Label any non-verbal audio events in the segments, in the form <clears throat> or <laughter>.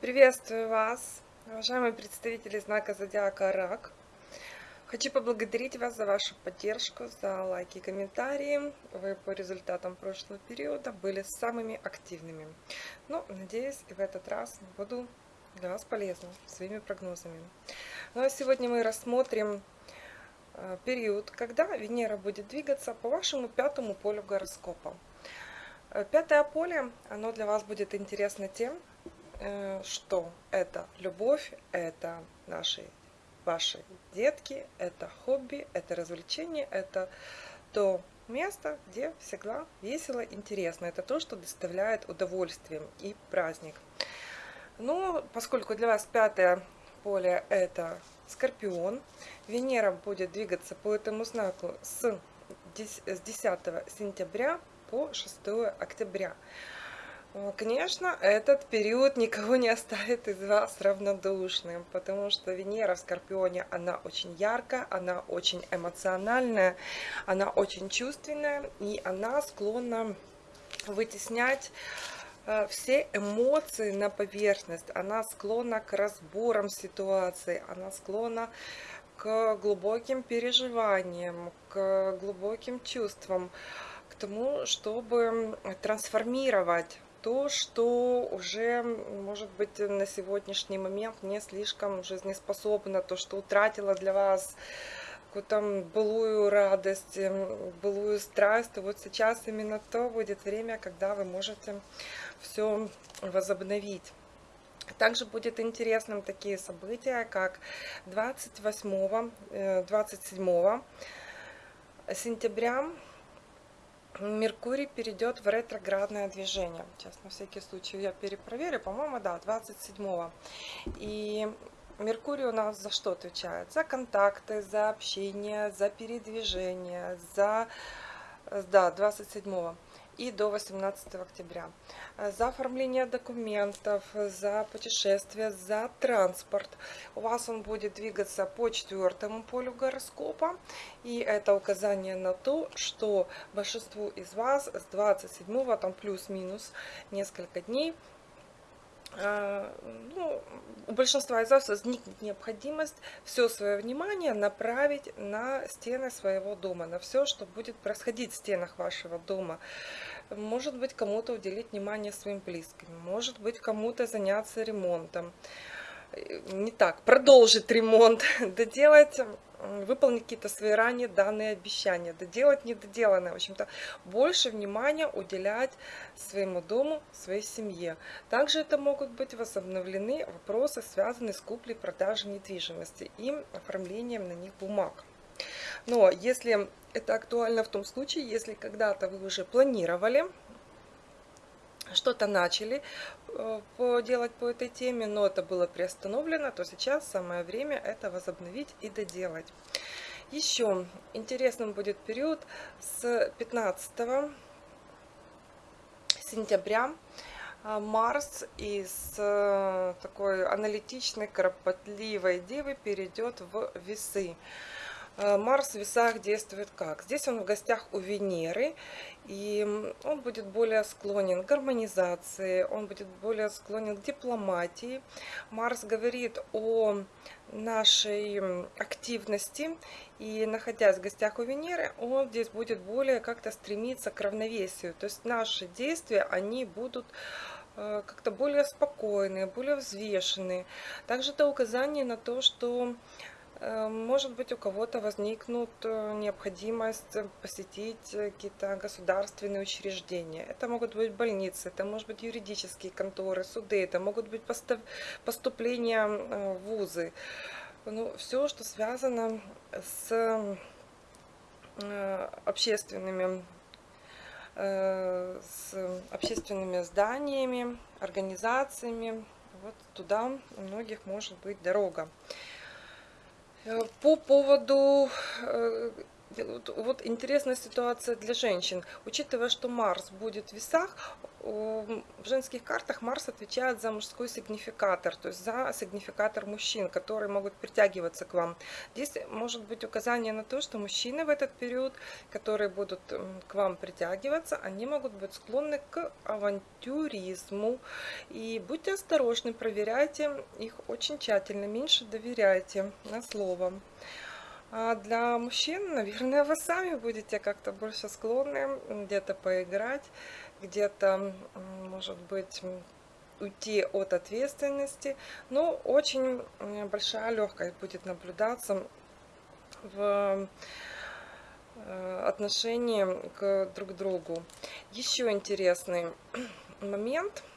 Приветствую вас, уважаемые представители знака Зодиака Рак. Хочу поблагодарить вас за вашу поддержку, за лайки и комментарии. Вы по результатам прошлого периода были самыми активными. Но, надеюсь, и в этот раз буду для вас полезна своими прогнозами. Ну а сегодня мы рассмотрим э, период, когда Венера будет двигаться по вашему пятому полю гороскопа. Э, пятое поле, оно для вас будет интересно тем, э, что это любовь, это наши ваши детки, это хобби, это развлечение, это то место, где всегда весело, интересно. Это то, что доставляет удовольствие и праздник. Ну, поскольку для вас пятое поле это Скорпион, Венера будет двигаться по этому знаку с 10 сентября по 6 октября. Э, конечно, этот период никого не оставит из вас равнодушным, потому что Венера в Скорпионе, она очень яркая, она очень эмоциональная, она очень чувственная, и она склонна вытеснять э, все эмоции на поверхность, она склонна к разборам ситуации, она склонна к глубоким переживаниям, к глубоким чувствам, тому, чтобы трансформировать то, что уже, может быть, на сегодняшний момент не слишком жизнеспособно, то, что утратила для вас какую-то былую радость, былую страсть, то вот сейчас именно то будет время, когда вы можете все возобновить. Также будет интересным такие события, как 28-27 э, сентября Меркурий перейдет в ретроградное движение. Сейчас на всякий случай я перепроверю. По-моему, да, 27-го. И Меркурий у нас за что отвечает? За контакты, за общение, за передвижение, за... Да, 27-го и до 18 октября. Э, за оформление документов, за путешествия, за транспорт. У вас он будет двигаться по четвертому полю гороскопа. И это указание на то, что большинству из вас с 27, там плюс-минус несколько дней, э, ну, у большинства из вас возникнет необходимость все свое внимание направить на стены своего дома, на все, что будет происходить в стенах вашего дома. Может быть, кому-то уделить внимание своим близким, может быть, кому-то заняться ремонтом. Не так, продолжить ремонт, <laughs> доделать выполнить какие-то свои ранее данные обещания, доделать недоделанное, в общем-то, больше внимания уделять своему дому, своей семье. Также это могут быть возобновлены вопросы, связанные с куплей-продажей недвижимости и оформлением на них бумаг. Но если это актуально в том случае, если когда-то вы уже планировали, что-то начали э, делать по этой теме, но это было приостановлено, то сейчас самое время это возобновить и доделать. Еще интересным будет период с 15 сентября э, Марс из э, такой аналитичной, кропотливой девы перейдет в весы. Э, Марс в весах действует как? Здесь он в гостях у Венеры, и он будет более склонен к гармонизации, он будет более склонен к дипломатии. Марс говорит о нашей активности, и находясь в гостях у Венеры, он здесь будет более как-то стремиться к равновесию. То есть наши действия, они будут э, как-то более спокойные, более взвешенные. Также это указание на то, что может быть, у кого-то возникнут э, необходимость посетить какие-то государственные учреждения. Это могут быть больницы, это может быть юридические конторы, суды, это могут быть поступления э, в вузы. Ну, все, что связано с общественными с общественными зданиями, организациями. Вот туда у многих может быть дорога. По поводу э, вот интересная ситуация для женщин. Учитывая, что Марс будет в весах, в женских картах Марс отвечает за мужской сигнификатор, то есть за сигнификатор мужчин, которые могут притягиваться к вам. Здесь может быть указание на то, что мужчины в этот период, которые будут к вам притягиваться, они могут быть склонны к авантюризму. И будьте осторожны, проверяйте их очень тщательно, меньше доверяйте на слово. А для мужчин, наверное, вы сами будете как-то больше склонны где-то поиграть, где-то, может быть, уйти от ответственности. Но очень большая легкость будет наблюдаться в э, отношении к друг другу. Еще интересный момент –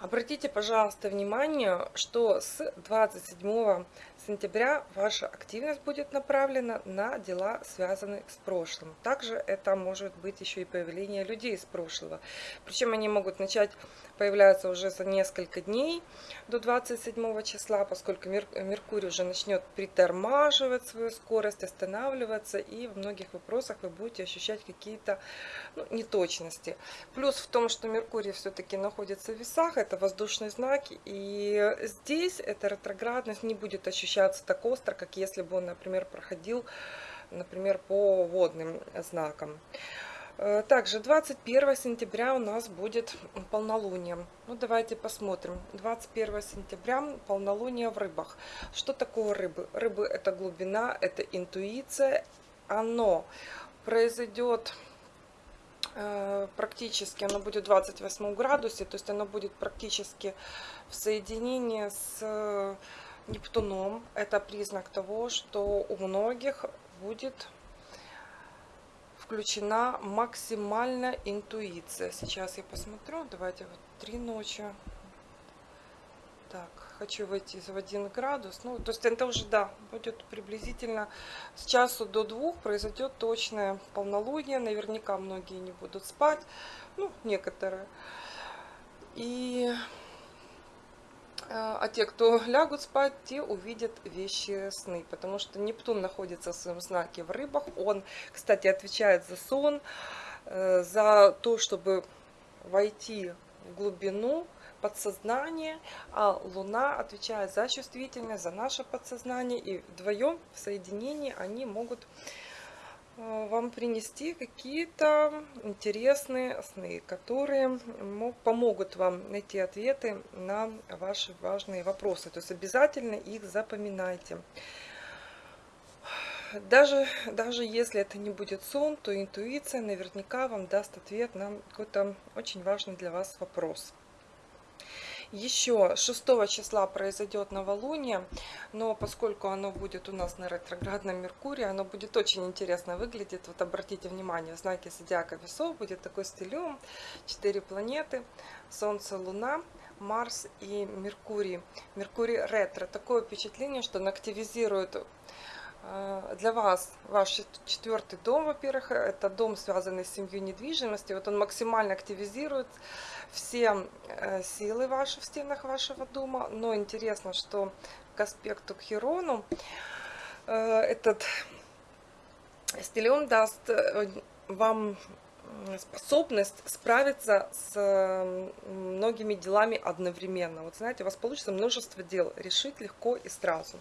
Обратите, пожалуйста, внимание, что с 27 сентября ваша активность будет направлена на дела, связанные с прошлым. Также это может быть еще и появление людей из прошлого. Причем они могут начать появляться уже за несколько дней до 27 числа, поскольку Меркурий уже начнет притормаживать свою скорость, останавливаться, и в многих вопросах вы будете ощущать какие-то ну, неточности. Плюс в том, что Меркурий все-таки находится в весах, это воздушный знак, и здесь эта ретроградность не будет ощущаться так остро, как если бы он, например, проходил, например, по водным знакам. Э, также 21 сентября у нас будет полнолуние. Ну, давайте посмотрим. 21 сентября полнолуние в рыбах. Что такое рыбы? Рыбы это глубина, это интуиция. Оно произойдет э, практически, оно будет в 28 градусе, то есть оно будет практически в соединении с Нептуном. Это признак того, что у многих будет включена максимальная интуиция. Сейчас я посмотрю. Давайте вот три ночи. Так, хочу войти в один градус. Ну, то есть это уже, да, будет приблизительно с часу до двух произойдет точное полнолуние. Наверняка многие не будут спать. Ну, некоторые. И а те, кто лягут спать, те увидят вещи сны, потому что Нептун находится в своем знаке в рыбах. Он, кстати, отвечает за сон, э, за то, чтобы войти в глубину подсознания, а Луна отвечает за чувствительность, за наше подсознание, и вдвоем в соединении они могут вам принести какие-то интересные сны, которые помогут вам найти ответы на ваши важные вопросы. То есть обязательно их запоминайте. Даже, даже если это не будет сон, то интуиция наверняка вам даст ответ на какой-то очень важный для вас вопрос. Еще 6 числа произойдет новолуние, но поскольку оно будет у нас на ретроградном Меркурии, оно будет очень интересно выглядеть. Вот обратите внимание, в знаке зодиака весов будет такой стилем, 4 планеты, Солнце, Луна, Марс и Меркурий. Меркурий ретро. Такое впечатление, что он активизирует э, для вас ваш четвертый дом, во-первых, это дом, связанный с семьей недвижимости. Вот он максимально активизирует все э, силы ваши в стенах вашего дома. Но интересно, что к аспекту к Херону э, этот стилен даст э, вам способность справиться с многими делами одновременно. Вот знаете, у вас получится множество дел решить легко и сразу.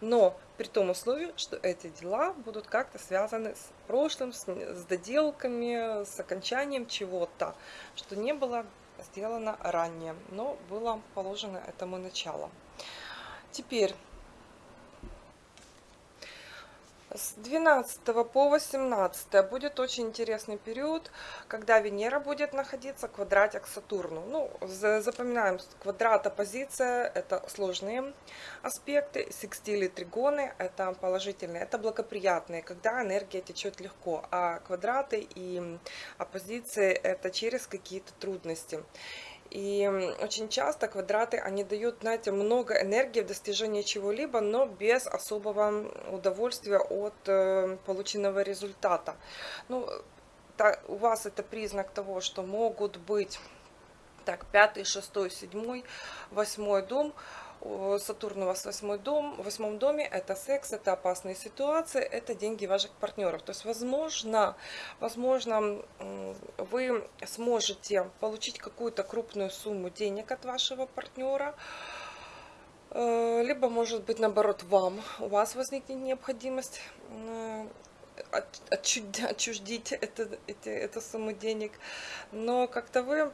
Но при том условии, что эти дела будут как-то связаны с прошлым, с, с доделками, с окончанием чего-то, что не было сделано ранее, но было положено этому начало. Теперь с 12 по 18 будет очень интересный период, когда Венера будет находиться квадратик к Сатурну. Ну, запоминаем, квадрат оппозиция – это сложные аспекты, секстили, тригоны – это положительные, это благоприятные, когда энергия течет легко, а квадраты и оппозиции – это через какие-то трудности. И очень часто квадраты, они дают, знаете, много энергии в достижении чего-либо, но без особого удовольствия от э, полученного результата. Ну, та, у вас это признак того, что могут быть так, пятый, шестой, седьмой, восьмой дом Сатурн у вас в восьмой дом, в восьмом доме, это секс, это опасные ситуации, это деньги ваших партнеров. То есть, возможно, возможно, вы сможете получить какую-то крупную сумму денег от вашего партнера, э, либо, может быть, наоборот, вам, у вас возникнет необходимость э, <laughs> отчуждить это, это, эту сумму денег, но как-то вы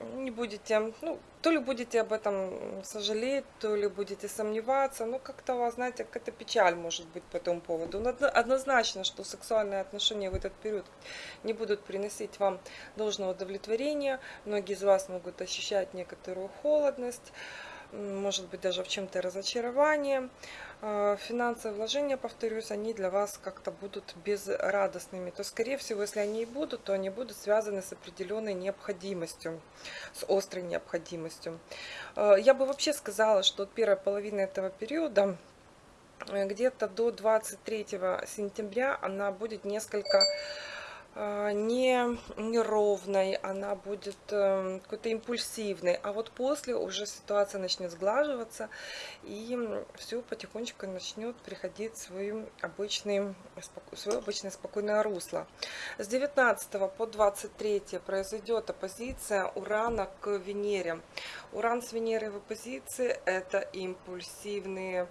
не будете, ну, то ли будете об этом сожалеть, то ли будете сомневаться, ну, как-то у вас, знаете, какая-то печаль может быть по этому поводу. Но однозначно, что сексуальные отношения в этот период не будут приносить вам должного удовлетворения, многие из вас могут ощущать некоторую холодность, может быть даже в чем-то разочарование. А, финансовые вложения, повторюсь, они для вас как-то будут безрадостными. То, скорее всего, если они и будут, то они будут связаны с определенной необходимостью, с острой необходимостью. А, я бы вообще сказала, что первая половина этого периода, э, где-то до 23 сентября, она будет несколько не неровной, она будет э, какой-то импульсивной, а вот после уже ситуация начнет сглаживаться и все потихонечку начнет приходить в свой обычный, свое обычное спокойное русло. С 19 по 23 произойдет оппозиция Урана к Венере. Уран с Венерой в оппозиции это импульсивные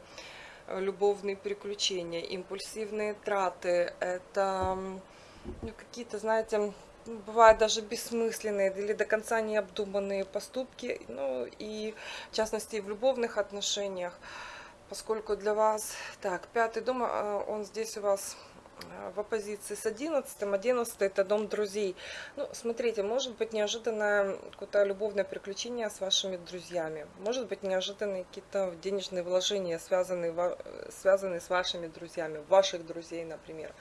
э, любовные приключения, импульсивные траты, это ну, какие-то, знаете, бывают даже бессмысленные или до конца необдуманные поступки, ну и в частности в любовных отношениях, поскольку для вас, так, пятый дом, а, он здесь у вас в оппозиции с 11. 11 это дом друзей. Ну, смотрите, может быть неожиданное какое-то любовное приключение с вашими друзьями. Может быть неожиданные какие-то денежные вложения, связанные, связанные с вашими друзьями, ваших друзей, например.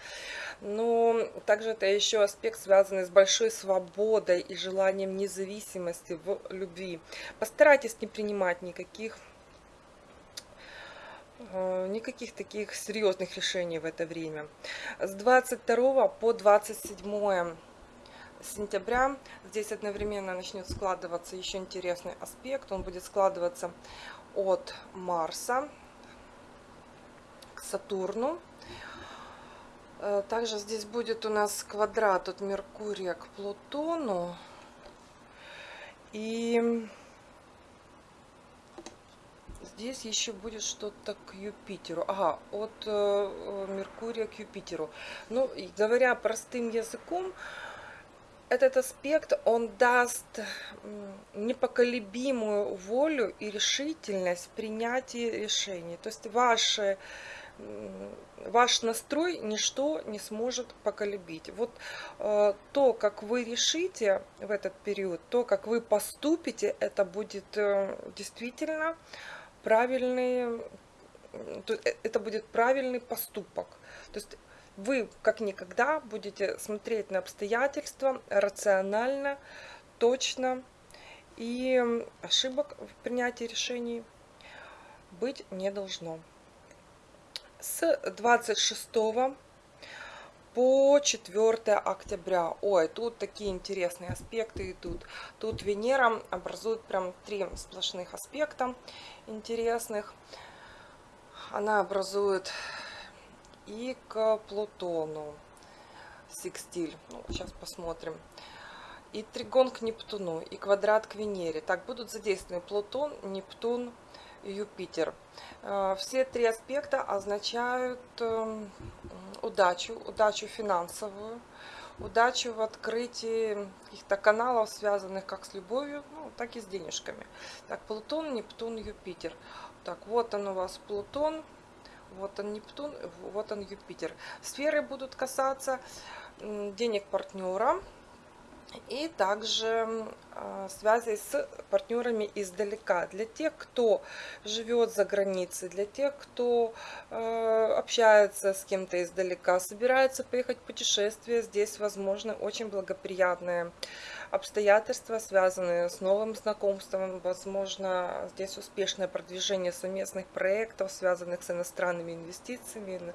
Но также это еще аспект, связанный с большой свободой и желанием независимости в любви. Постарайтесь не принимать никаких Э, никаких таких серьезных решений в это время. С 22 по 27 сентября здесь одновременно начнет складываться еще интересный аспект. Он будет складываться от Марса к Сатурну. Э, также здесь будет у нас квадрат от Меркурия к Плутону. И здесь еще будет что-то к Юпитеру. Ага, от э, э Меркурия к Юпитеру. Ну, говоря простым языком, этот аспект, он даст непоколебимую волю и решительность в принятии решений. То есть ваши, ваш настрой ничто не сможет поколебить. Вот э, то, как вы решите в этот период, то, как вы поступите, это будет э, действительно правильный, э, это будет правильный поступок. То есть вы как никогда будете смотреть на обстоятельства рационально, точно, и ошибок в принятии решений быть не должно. С 26 по 4 октября. Ой, тут такие интересные аспекты идут. Тут Венера образует прям три сплошных аспекта интересных. Она образует и к Плутону секстиль. Ну, сейчас посмотрим. И тригон к Нептуну, и квадрат к Венере. Так, будут задействованы Плутон, Нептун, Юпитер. Э, все три аспекта означают эм, удачу, удачу финансовую, удачу в открытии каких-то каналов, связанных как с любовью, ну, так и с денежками. Так, Плутон, Нептун, Юпитер. Так, вот он у вас Плутон, вот он Нептун, вот он Юпитер. Сферы будут касаться денег партнера, и также а, связи с партнерами издалека. Для тех, кто живет за границей, для тех, кто а, общается с кем-то издалека, собирается поехать в путешествие, здесь возможно очень благоприятное обстоятельства, связанные с новым знакомством, возможно, здесь успешное продвижение совместных проектов, связанных с иностранными инвестициями,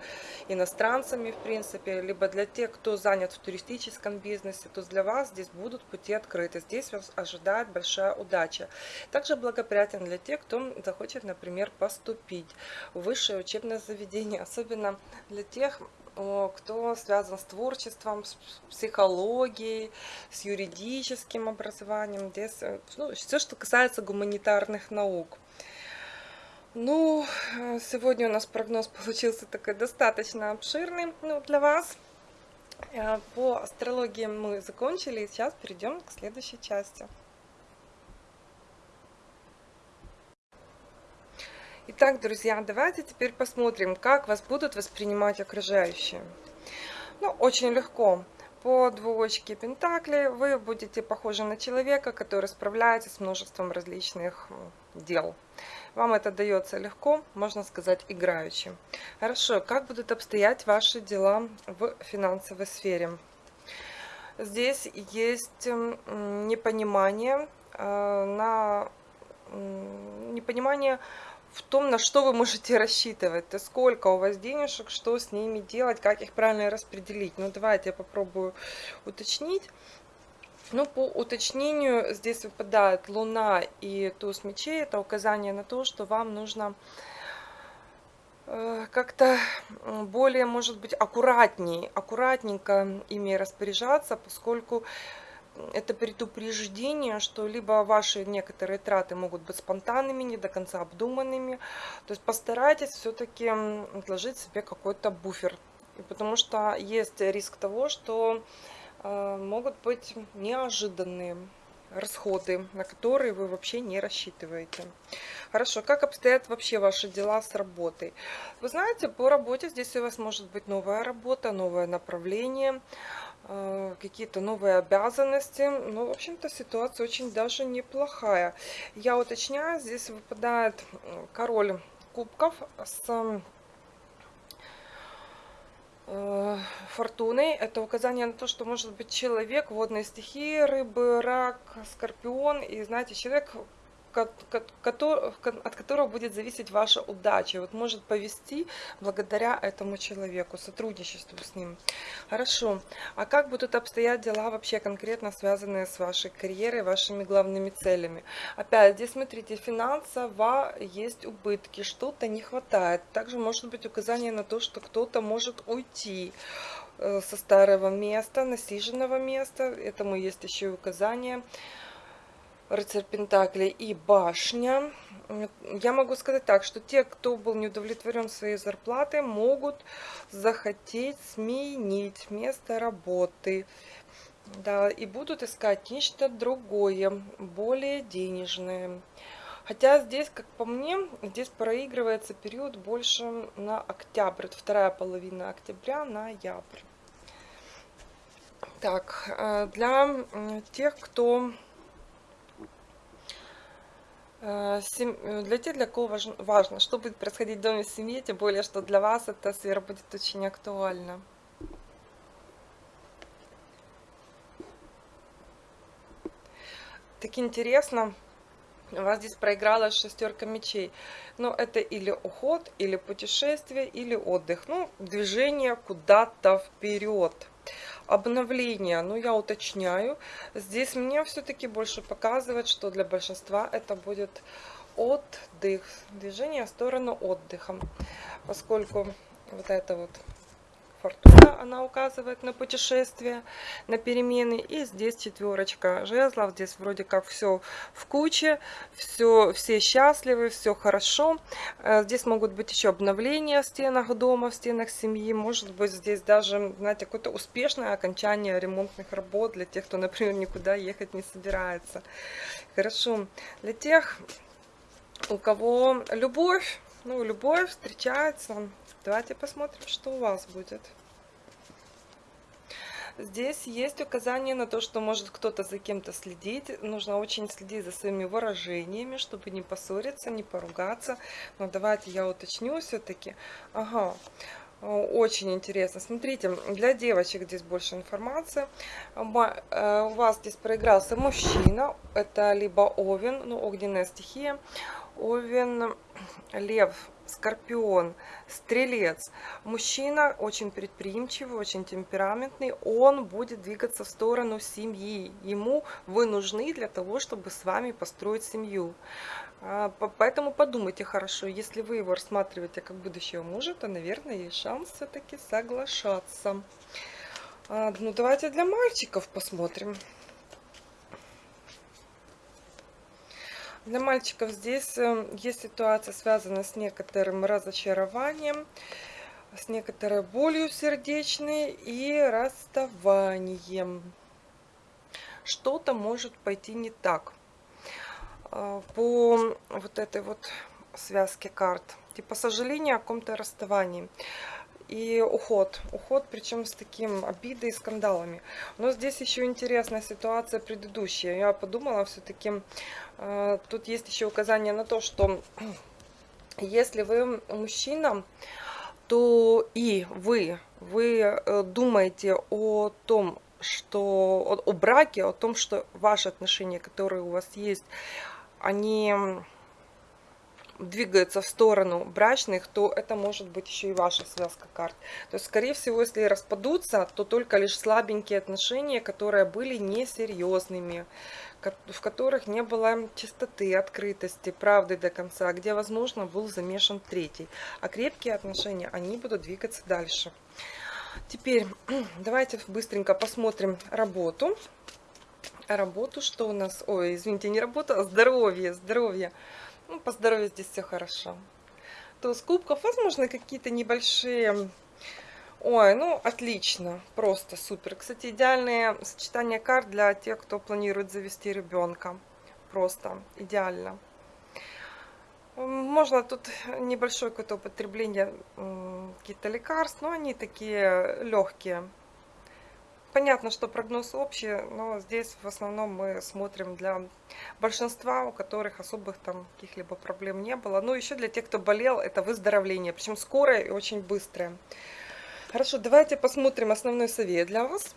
иностранцами, в принципе, либо для тех, кто занят в туристическом бизнесе, то для вас здесь будут пути открыты, здесь вас ожидает большая удача. Также благоприятен для тех, кто захочет, например, поступить в высшее учебное заведение, особенно для тех, кто связан с творчеством, с психологией, с юридическим образованием, э, ну, все, что касается гуманитарных наук. Ну, э, сегодня у нас прогноз получился такой достаточно обширный ну, для вас. Э, по астрологии мы закончили, и сейчас перейдем к следующей части. Итак, друзья, давайте теперь посмотрим, как вас будут воспринимать окружающие. Ну, очень легко. По двоечке Пентакли вы будете похожи на человека, который справляется с множеством различных дел. Вам это дается легко, можно сказать, играючи. Хорошо, как будут обстоять ваши дела в финансовой сфере? Здесь есть непонимание э, на непонимание в том, на что вы можете рассчитывать, то сколько у вас денежек, что с ними делать, как их правильно распределить. Ну, давайте я попробую уточнить. Ну, по уточнению здесь выпадает Луна и туз мечей. Это указание на то, что вам нужно э, как-то более, может быть, аккуратней, аккуратненько ими распоряжаться, поскольку это предупреждение, что либо ваши некоторые траты могут быть спонтанными, не до конца обдуманными. То есть постарайтесь все-таки отложить себе какой-то буфер. Потому что есть риск того, что э, могут быть неожиданные расходы, на которые вы вообще не рассчитываете. Хорошо, как обстоят вообще ваши дела с работой? Вы знаете, по работе здесь у вас может быть новая работа, новое направление. Э, какие-то новые обязанности. Ну, в общем-то, ситуация очень даже неплохая. Я уточняю, здесь выпадает король кубков с э, фортуной. Это указание на то, что может быть человек водной стихии, рыбы, рак, скорпион. И знаете, человек от которого будет зависеть ваша удача. Вот может повести благодаря этому человеку, сотрудничеству с ним. Хорошо. А как будут обстоять дела вообще конкретно связанные с вашей карьерой, вашими главными целями? Опять, здесь смотрите, финансово есть убытки, что-то не хватает. Также может быть указание на то, что кто-то может уйти э, со старого места, насиженного места. Этому есть еще и указание рыцарь Пентаклей и башня. Я могу сказать так, что те, кто был не удовлетворен своей зарплатой, могут захотеть сменить место работы. Да, и будут искать нечто другое, более денежное. Хотя здесь, как по мне, здесь проигрывается период больше на октябрь, вторая половина октября, ноябрь. Так, э, для тех, кто для тех, для кого важно, что будет происходить в доме в семье, тем более, что для вас эта сфера будет очень актуальна. Так интересно, у вас здесь проиграла шестерка мечей. Но это или уход, или путешествие, или отдых. Ну, движение куда-то вперед обновление, ну я уточняю. Здесь мне все-таки больше показывает, что для большинства это будет отдых, движение в сторону отдыха, поскольку вот это вот фортуна, она указывает на путешествие, на перемены. И здесь четверочка жезлов, здесь вроде как все в куче, все, все счастливы, все хорошо. Э, здесь могут быть еще обновления в стенах дома, в стенах семьи. Может быть здесь даже, знаете, какое-то успешное окончание ремонтных работ для тех, кто, например, никуда ехать не собирается. Хорошо. Для тех, у кого любовь, ну, любовь встречается Давайте посмотрим, что у вас будет. Здесь есть указание на то, что может кто-то за кем-то следить. Нужно очень следить за своими выражениями, чтобы не поссориться, не поругаться. Но давайте я уточню все-таки. Ага. Очень интересно. Смотрите, для девочек здесь больше информации. Э, у вас здесь проигрался мужчина. Это либо Овен, ну, огненная стихия. Овен, Лев, Скорпион, Стрелец. Мужчина очень предприимчивый, очень темпераментный. Он будет двигаться в сторону семьи. Ему вы нужны для того, чтобы с вами построить семью. А, поэтому подумайте хорошо, если вы его рассматриваете как будущего мужа, то, наверное, есть шанс все-таки соглашаться. А, ну, давайте для мальчиков посмотрим. Для мальчиков здесь э, есть ситуация, связанная с некоторым разочарованием, с некоторой болью сердечной и расставанием. Что-то может пойти не так. А, по вот этой вот связке карт. Типа сожаление о каком-то расставании. И уход. Уход, причем с таким обидой и скандалами. Но здесь еще интересная ситуация предыдущая. Я подумала, все-таки э, тут есть еще указание на то, что <clears throat> если вы мужчина, то и вы, вы э, думаете о том, что о, о браке, о том, что ваши отношения, которые у вас есть, они двигаются в сторону брачных, то это может быть еще и ваша связка карт. То есть, скорее всего, если распадутся, то только лишь слабенькие отношения, которые были несерьезными, в которых не было чистоты, открытости, правды до конца, где, возможно, был замешан третий. А крепкие отношения, они будут двигаться дальше. Теперь <clears throat> давайте быстренько посмотрим работу работу, что у нас? Ой, извините, не работа, а здоровье, здоровье. Ну, по здоровью здесь все хорошо. То с кубков, возможно, какие-то небольшие... Ой, ну, отлично, просто супер. Кстати, идеальное сочетание карт для тех, кто планирует завести ребенка. Просто идеально. Можно тут небольшое какое-то употребление каких-то лекарств, но они такие легкие понятно, что прогноз общий, но здесь в основном мы смотрим для большинства, у которых особых там каких-либо проблем не было. Ну, еще для тех, кто болел, это выздоровление, причем скорое и очень быстрое. Хорошо, давайте посмотрим основной совет для вас.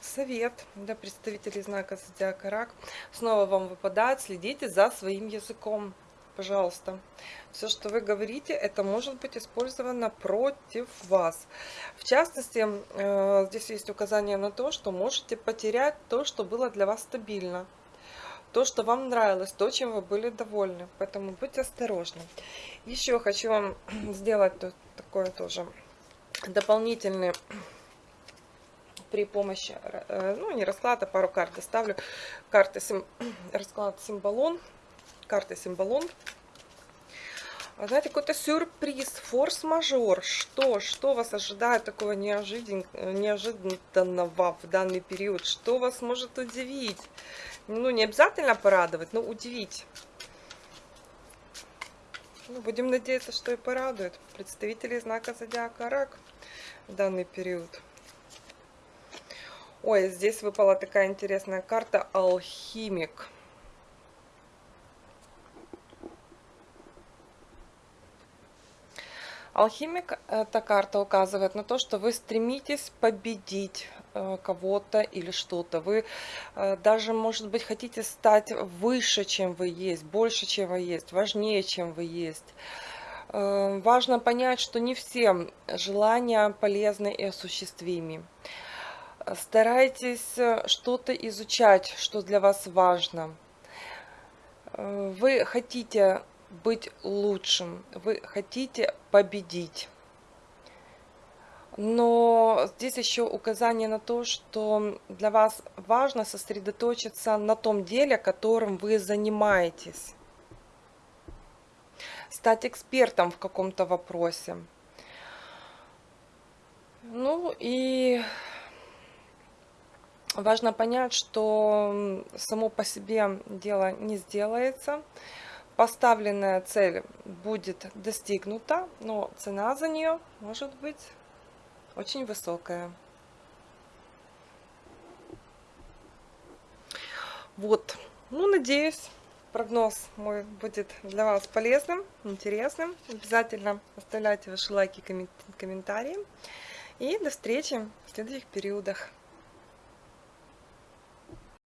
Совет для представителей знака Зодиака Рак. Снова вам выпадает, следите за своим языком пожалуйста. Все, что вы говорите, это может быть использовано против вас. В частности, э, здесь есть указание на то, что можете потерять то, что было для вас стабильно. То, что вам нравилось, то, чем вы были довольны. Поэтому будьте осторожны. Еще хочу вам <clears throat> сделать такое тоже дополнительный <clears throat> при помощи, э, ну не расклада, пару карт доставлю. Карты, сим, <clears throat> расклад символон карты символон. А знаете, какой-то сюрприз, форс-мажор. Что? Что вас ожидает такого неожидан... неожиданного в данный период? Что вас может удивить? Ну, не обязательно порадовать, но удивить. Ну, будем надеяться, что и порадует представителей знака Зодиака Рак в данный период. Ой, здесь выпала такая интересная карта Алхимик. Алхимик, эта карта указывает на то, что вы стремитесь победить э, кого-то или что-то. Вы э, даже, может быть, хотите стать выше, чем вы есть, больше, чем вы есть, важнее, чем вы есть. Э, важно понять, что не все желания полезны и осуществимы. Старайтесь что-то изучать, что для вас важно. Вы хотите быть лучшим, вы хотите победить. Но здесь еще указание на то, что для вас важно сосредоточиться на том деле, которым вы занимаетесь. Стать экспертом в каком-то вопросе. Ну и важно понять, что само по себе дело не сделается поставленная цель будет достигнута, но цена за нее может быть очень высокая. Вот, ну, надеюсь, прогноз мой будет для вас полезным, интересным. Обязательно оставляйте ваши лайки, комментарии. И до встречи в следующих периодах.